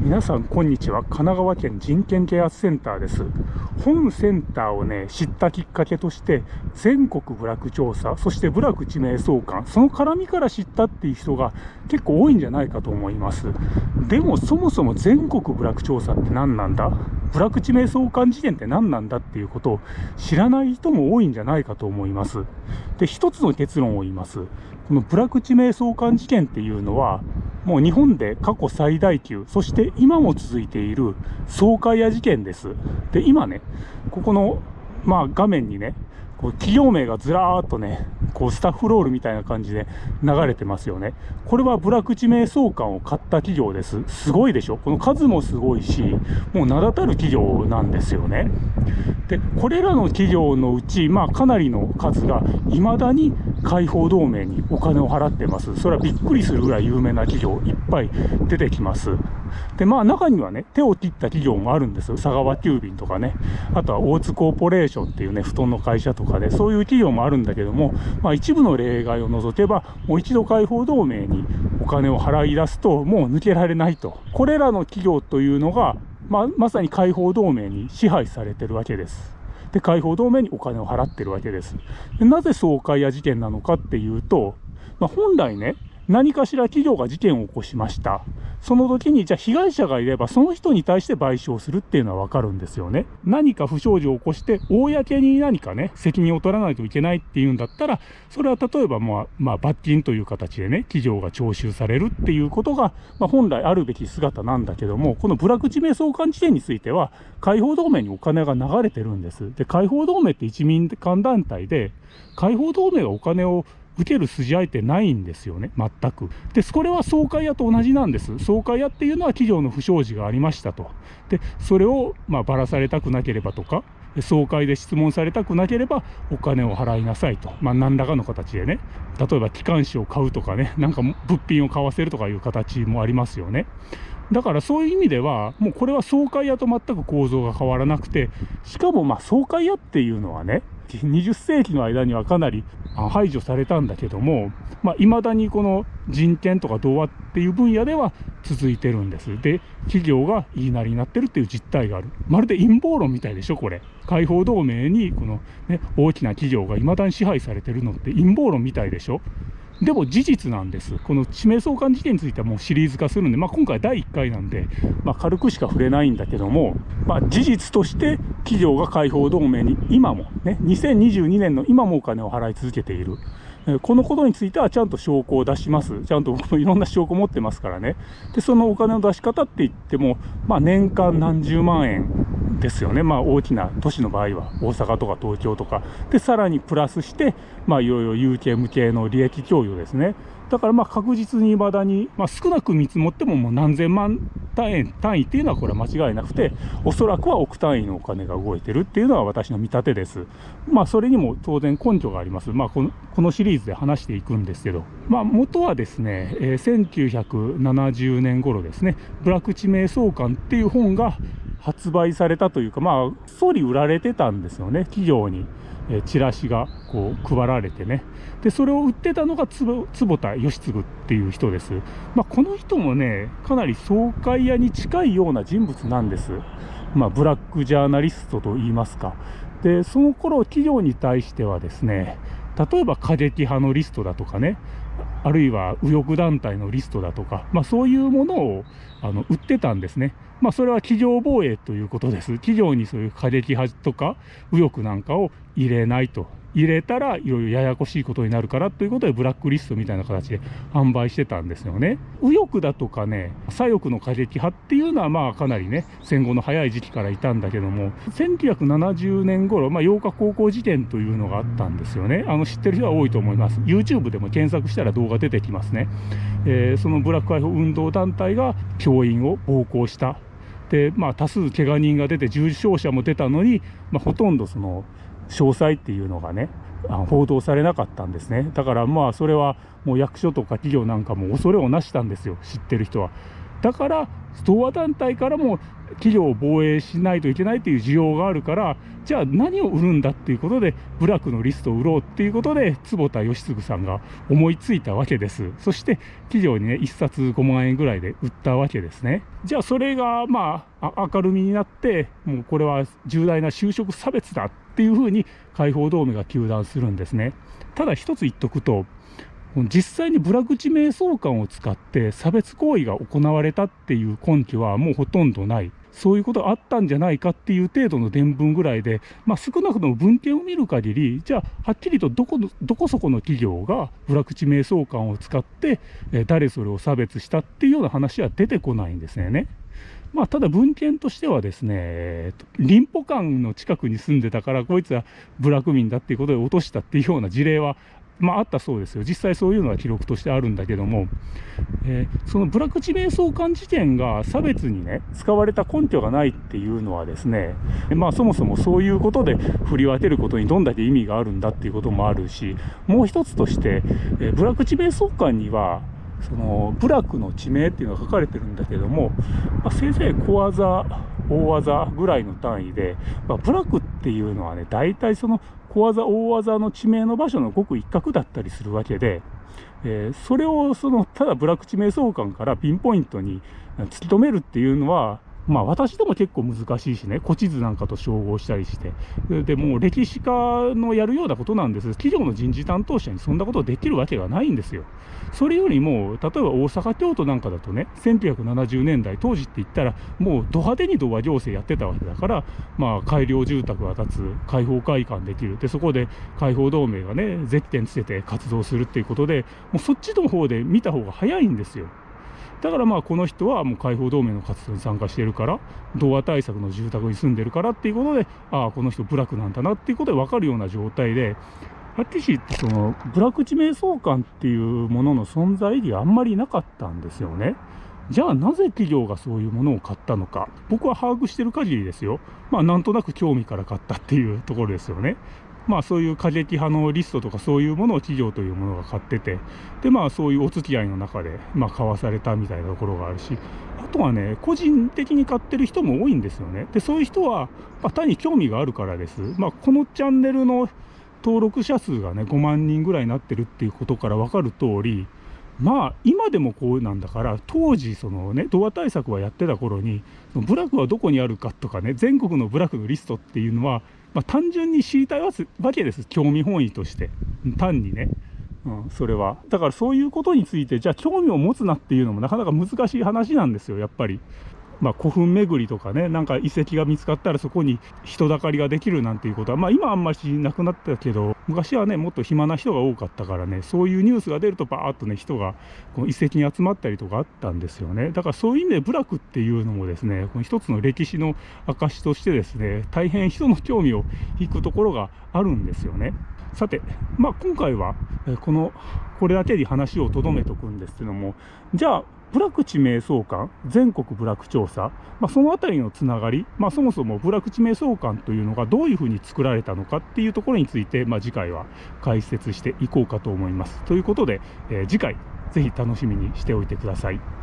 皆さんこんにちは。神奈川県人権啓発センターです。本センターをね知ったきっかけとして全国部落調査そして部落地名相関その絡みから知ったっていう人が結構多いんじゃないかと思います。でもそもそも全国部落調査って何なんだ？部落地名相関事件って何なんだっていうことを知らない人も多いんじゃないかと思いますで一つの結論を言いますこのプラクチ瞑想感事件っていうのはもう日本で過去最大級、そして今も続いている総会屋事件です。で、今ね、ここの、まあ、画面にね、こう企業名がずらーっとね、こうスタッフロールみたいな感じで流れてますよね。これはブラク地名相関を買った企業です。すごいでしょ？この数もすごいし、もう名だたる企業なんですよね。で、これらの企業のうち、まあかなりの数が未だに解放同盟にお金を払ってます。それはびっくりするぐらい有名な企業いっぱい出てきます。で、まあ中にはね、手を切った企業もあるんですよ佐川急便とかね、あとは大津コーポレーションっていうね、布団の会社とかで、そういう企業もあるんだけども、まあ、一部の例外を除けば、もう一度解放同盟にお金を払い出すと、もう抜けられないと。これらの企業というのが、まあ、まさに解放同盟に支配されてるわけです。で、解放同盟にお金を払ってるわけです。でなぜ総会や事件なのかっていうと、まあ、本来ね、何かしら企業が事件を起こしました。その時に、じゃあ被害者がいれば、その人に対して賠償するっていうのはわかるんですよね。何か不祥事を起こして、公に何かね、責任を取らないといけないっていうんだったら、それは例えば、まあ、まあ、罰金という形でね、企業が徴収されるっていうことが、まあ、本来あるべき姿なんだけども、この部落地名相関地点については、解放同盟にお金が流れてるんです。で、解放同盟って一民間団体で、解放同盟がお金を受ける筋合いってないんですよね、全く。で、これは総会屋と同じなんです。総会屋っていうのは企業の不祥事がありましたと。で、それを、まあ、ばらされたくなければとか、総会で質問されたくなければお金を払いなさいと。まあ、何らかの形でね。例えば機関紙を買うとかね、なんか物品を買わせるとかいう形もありますよね。だからそういう意味では、もうこれは総会屋と全く構造が変わらなくて、しかもまあ総会屋っていうのはね、20世紀の間にはかなり排除されたんだけども、まあ、未だにこの人権とか童話っていう分野では続いてるんです。で、企業が言いなりになってるっていう実態がある。まるで陰謀論みたいでしょ、これ。解放同盟にこの、ね、大きな企業が未だに支配されてるのって陰謀論みたいでしょ。でも事実なんです。この地名相関事件についてはもうシリーズ化するんで、まあ、今回第1回なんで、まあ、軽くしか触れないんだけども、まあ、事実として企業が解放同盟に今もね、2022年の今もお金を払い続けている。このことについてはちゃんと証拠を出します。ちゃんと僕もいろんな証拠持ってますからね。で、そのお金の出し方って言っても、まあ年間何十万円ですよね。まあ大きな都市の場合は大阪とか東京とか。で、さらにプラスして、まあいろいろ有形無形の利益供与ですね。だからまあ確実に未だに、まあ、少なく見積もってももう何千万単位単位っていうのはこれは間違いなくて、おそらくは億単位のお金が動いてるっていうのは私の見立てです。まあそれにも当然根拠があります。まあこのこのシリーズで話していくんですけど、まあ元はですね、えー、1970年頃ですね、ブラック地名相関っていう本が発売されたというか、まあ、総理売られてたんですよね、企業に。えチラシがこう配られてね。で、それを売ってたのが坪田義次っていう人です。まあ、この人もね、かなり総会屋に近いような人物なんです。まあ、ブラックジャーナリストと言いますか。で、その頃企業に対してはですね、例えば過激派のリストだとかね、あるいは右翼団体のリストだとか、まあ、そういうものをあの売ってたんですね。まあ、それは企業防衛ということです。企業にそういう過激派とか右翼なんかを入れないと入れたらいろいろややこしいことになるからということでブラックリストみたいな形で販売してたんですよね。右翼だとかね、左翼の過激派っていうのはまあかなりね、戦後の早い時期からいたんだけども、1970年頃、まあ8日高校時点というのがあったんですよね。あの知ってる人は多いと思います。YouTube でも検索したら動画出てきますね。えー、そのブラック解放運動団体が教員を暴行したで、まあ、多数怪我人が出て重傷者も出たのに、まあ、ほとんどその詳細っていうのがね報道されなかったんですね。だからまあそれはもう役所とか企業なんかも恐れをなしたんですよ。知ってる人は。だから同和団体からも企業を防衛しないといけないという需要があるからじゃあ何を売るんだっていうことで部落のリストを売ろうっていうことで坪田義嗣さんが思いついたわけです。そして企業にね1冊5万円ぐらいで売ったわけですね。じゃあそれがまあ明るみになってもうこれは重大な就職差別だっていうふうに解放同盟が糾弾するんですね。ただ一つ言っとくと実際に部落地名相関を使って差別行為が行われたっていう根拠はもうほとんどない。そういうことあったんじゃないかっていう程度の伝聞ぐらいで、まあ、少なくとも文献を見る限り、じゃあ、はっきりとどこどこそこの企業が部落地名相関を使って、え誰それを差別したっていうような話は出てこないんですね。まあ、ただ文献としてはですね、林保館の近くに住んでたから、こいつは部落民だっていうことで落としたっていうような事例はまあ、あったそうですよ、実際そういうのは記録としてあるんだけども、えー、そのブラック地名相関事件が差別にね、使われた根拠がないっていうのはですね、まあ、そもそもそういうことで振り分けることにどんだけ意味があるんだっていうこともあるし、もう一つとして、えー、部落地名相関には、その部落の地名っていうのが書かれてるんだけども、まあ、せいぜい小技、大技ぐらいの単位で、まあ、部落っていうのはね、大体その小技、大技の地名の場所のごく一角だったりするわけで、えー、それをそのただ部落地名相関からピンポイントに突き止めるっていうのは、まあ私でも結構難しいしね、古地図なんかと照合したりして、でもう歴史家のやるようなことなんです。企業の人事担当者にそんなことできるわけがないんですよ。それよりも、例えば大阪、京都なんかだとね、1970年代、当時って言ったら、もうド派手に童話行政やってたわけだから、まあ改良住宅が建つ、開放会館できる。で、そこで開放同盟がね、ゼッケンつけて活動するっていうことで、もうそっちの方で見た方が早いんですよ。だからまあこの人はもう解放同盟の活動に参加してるから童話対策の住宅に住んでるからっていうことでああこの人部落なんだなっていうことで分かるような状態ではっきり言ってその部落地名相関っていうものの存在意義があんまりなかったんですよね。じゃあなぜ企業がそういうものを買ったのか。僕は把握してる限りですよ。まあなんとなく興味から買ったっていうところですよね。まあそういう過激派のリストとかそういうものを企業というものが買ってて、でまあそういうお付き合いの中で、まあ買わされたみたいなところがあるし、あとはね、個人的に買ってる人も多いんですよね。で、そういう人は、まあ、単に興味があるからです。まあこのチャンネルの登録者数がね、5万人ぐらいになってるっていうことから分かる通り、まあ今でもこうなんだから当時そのねドア対策はやってた頃に部落はどこにあるかとかね全国の部落のリストっていうのはまあ、単純に知りたいわけです。興味本位として。単にね。うん、それは。だからそういうことについて、じゃあ興味を持つなっていうのもなかなか難しい話なんですよ、やっぱり。まあ、古墳巡りとかね、なんか遺跡が見つかったらそこに人だかりができるなんていうことは、まあ今あんまりなくなったけど、昔はね、もっと暇な人が多かったからね、そういうニュースが出るとバーッとね、人がこの遺跡に集まったりとかあったんですよね。だからそういう意味で部落っていうのもですね、この一つの歴史の証としてですね、大変人の興味を引くところがあるんですよね。さて、まあ、今回はこのこれだけに話をとどめとくんですけどもじゃあ部落地名相関、全国部落調査、まあ、そのあたりのつながり、まあ、そもそも部落地名相関というのがどういうふうに作られたのかっていうところについて、まあ、次回は解説していこうかと思います。ということで、えー、次回ぜひ楽しみにしておいてください。